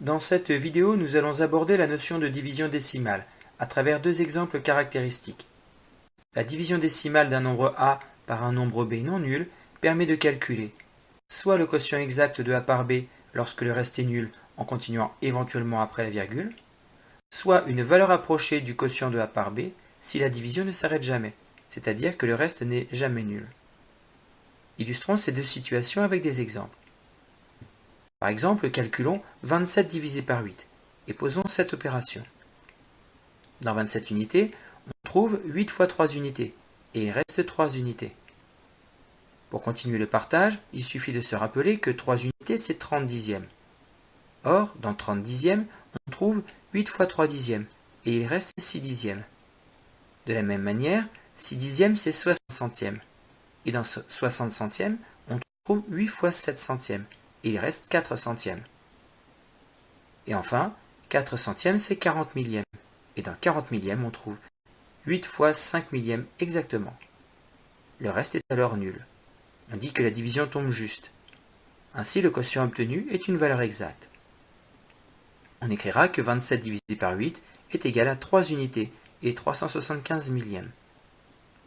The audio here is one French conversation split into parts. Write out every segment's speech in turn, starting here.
Dans cette vidéo, nous allons aborder la notion de division décimale à travers deux exemples caractéristiques. La division décimale d'un nombre a par un nombre b non nul permet de calculer soit le quotient exact de a par b lorsque le reste est nul en continuant éventuellement après la virgule, soit une valeur approchée du quotient de a par b si la division ne s'arrête jamais, c'est-à-dire que le reste n'est jamais nul. Illustrons ces deux situations avec des exemples. Par exemple, calculons 27 divisé par 8 et posons cette opération. Dans 27 unités, on trouve 8 fois 3 unités et il reste 3 unités. Pour continuer le partage, il suffit de se rappeler que 3 unités c'est 30 dixièmes. Or, dans 30 dixièmes, on trouve 8 fois 3 dixièmes et il reste 6 dixièmes. De la même manière, 6 dixièmes c'est 60 centièmes. Et dans 60 centièmes, on trouve 8 fois 7 centièmes il reste 4 centièmes. Et enfin, 4 centièmes, c'est 40 millièmes. Et dans 40 millièmes, on trouve 8 fois 5 millièmes exactement. Le reste est alors nul. On dit que la division tombe juste. Ainsi, le quotient obtenu est une valeur exacte. On écrira que 27 divisé par 8 est égal à 3 unités et 375 millièmes.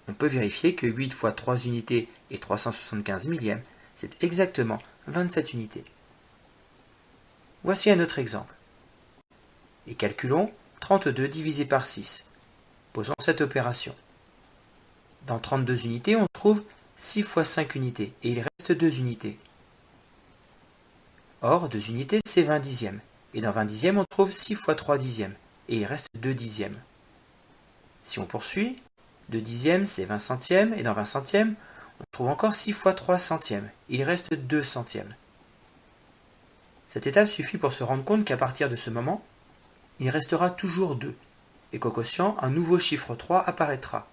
On peut vérifier que 8 fois 3 unités et 375 millièmes, c'est exactement 27 unités. Voici un autre exemple. Et calculons 32 divisé par 6. Posons cette opération. Dans 32 unités, on trouve 6 fois 5 unités, et il reste 2 unités. Or, 2 unités, c'est 20 dixièmes. Et dans 20 dixièmes, on trouve 6 fois 3 dixièmes, et il reste 2 dixièmes. Si on poursuit, 2 dixièmes, c'est 20 centièmes, et dans 20 centièmes, on trouve encore 6 fois 3 centièmes. Il reste 2 centièmes. Cette étape suffit pour se rendre compte qu'à partir de ce moment, il restera toujours 2, et qu'au quotient, un nouveau chiffre 3 apparaîtra.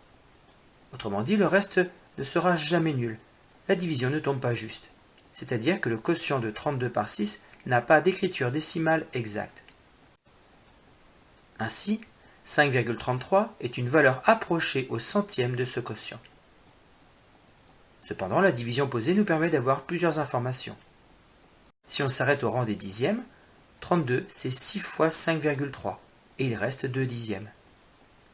Autrement dit, le reste ne sera jamais nul. La division ne tombe pas juste. C'est-à-dire que le quotient de 32 par 6 n'a pas d'écriture décimale exacte. Ainsi, 5,33 est une valeur approchée au centième de ce quotient. Cependant, la division posée nous permet d'avoir plusieurs informations. Si on s'arrête au rang des dixièmes, 32 c'est 6 fois 5,3 et il reste 2 dixièmes.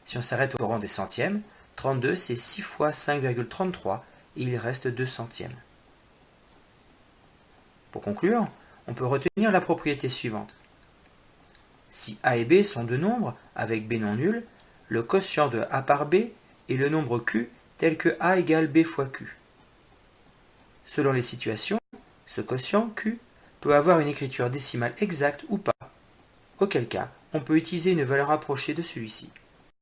Si on s'arrête au rang des centièmes, 32 c'est 6 fois 5,33 et il reste 2 centièmes. Pour conclure, on peut retenir la propriété suivante. Si a et b sont deux nombres avec b non nul, le quotient de a par b est le nombre q tel que a égale b fois q. Selon les situations, ce quotient Q peut avoir une écriture décimale exacte ou pas, auquel cas on peut utiliser une valeur approchée de celui-ci.